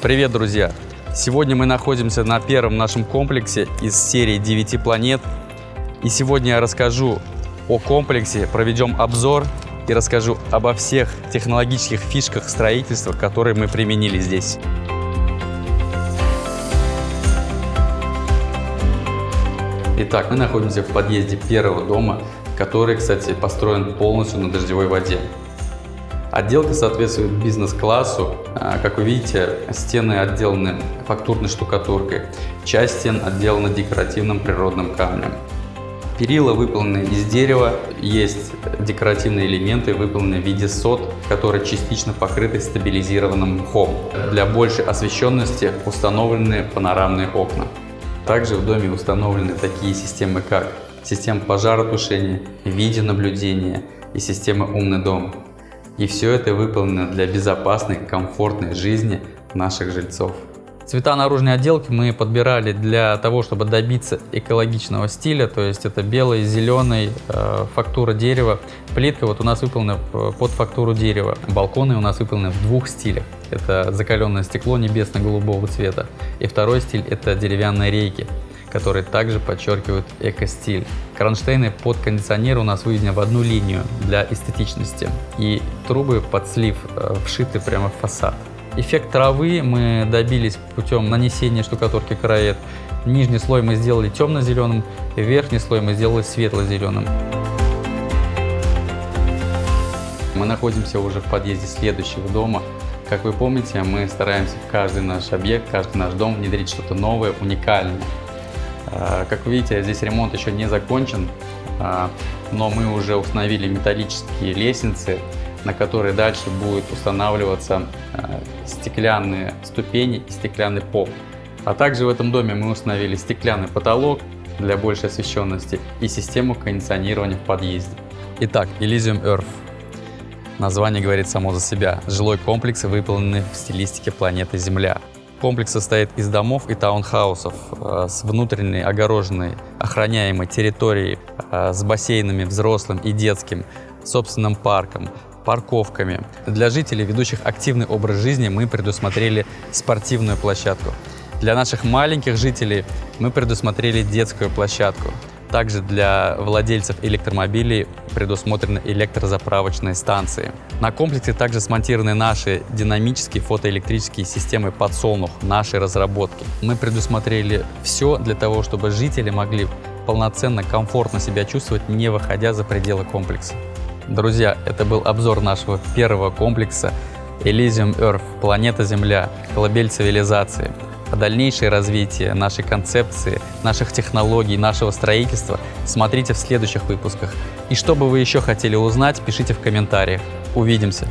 Привет, друзья! Сегодня мы находимся на первом нашем комплексе из серии 9 планет. И сегодня я расскажу о комплексе, проведем обзор и расскажу обо всех технологических фишках строительства, которые мы применили здесь. Итак, мы находимся в подъезде первого дома, который, кстати, построен полностью на дождевой воде. Отделка соответствует бизнес-классу. А, как вы видите, стены отделаны фактурной штукатуркой. Часть стен отделана декоративным природным камнем. Перила выполнены из дерева, есть декоративные элементы, выполненные в виде сот, которые частично покрыты стабилизированным мхом. Для большей освещенности установлены панорамные окна. Также в доме установлены такие системы, как система пожаротушения, видеонаблюдения и система «Умный дом». И все это выполнено для безопасной, комфортной жизни наших жильцов. Цвета наружной отделки мы подбирали для того, чтобы добиться экологичного стиля, то есть это белый, зеленый, э, фактура дерева. Плитка вот у нас выполнена под фактуру дерева. Балконы у нас выполнены в двух стилях. Это закаленное стекло небесно-голубого цвета. И второй стиль это деревянные рейки которые также подчеркивают эко-стиль. Кронштейны под кондиционер у нас выведены в одну линию для эстетичности. И трубы под слив э, вшиты прямо в фасад. Эффект травы мы добились путем нанесения штукатурки караэт. Нижний слой мы сделали темно-зеленым, верхний слой мы сделали светло-зеленым. Мы находимся уже в подъезде следующего дома. Как вы помните, мы стараемся в каждый наш объект, каждый наш дом внедрить что-то новое, уникальное. А, как видите, здесь ремонт еще не закончен, а, но мы уже установили металлические лестницы, на которые дальше будут устанавливаться а, стеклянные ступени и стеклянный пол. А также в этом доме мы установили стеклянный потолок для большей освещенности и систему кондиционирования в подъезде. Итак, Elysium Earth. Название говорит само за себя. Жилой комплекс, выполненный в стилистике планеты Земля. Комплекс состоит из домов и таунхаусов э, с внутренней огороженной охраняемой территорией э, с бассейнами взрослым и детским, собственным парком, парковками. Для жителей, ведущих активный образ жизни, мы предусмотрели спортивную площадку. Для наших маленьких жителей мы предусмотрели детскую площадку. Также для владельцев электромобилей предусмотрены электрозаправочные станции. На комплексе также смонтированы наши динамические фотоэлектрические системы подсолнух, нашей разработки. Мы предусмотрели все для того, чтобы жители могли полноценно, комфортно себя чувствовать, не выходя за пределы комплекса. Друзья, это был обзор нашего первого комплекса Elysium Earth, планета Земля, колыбель цивилизации дальнейшее развитие нашей концепции, наших технологий, нашего строительства смотрите в следующих выпусках. И что бы вы еще хотели узнать, пишите в комментариях. Увидимся!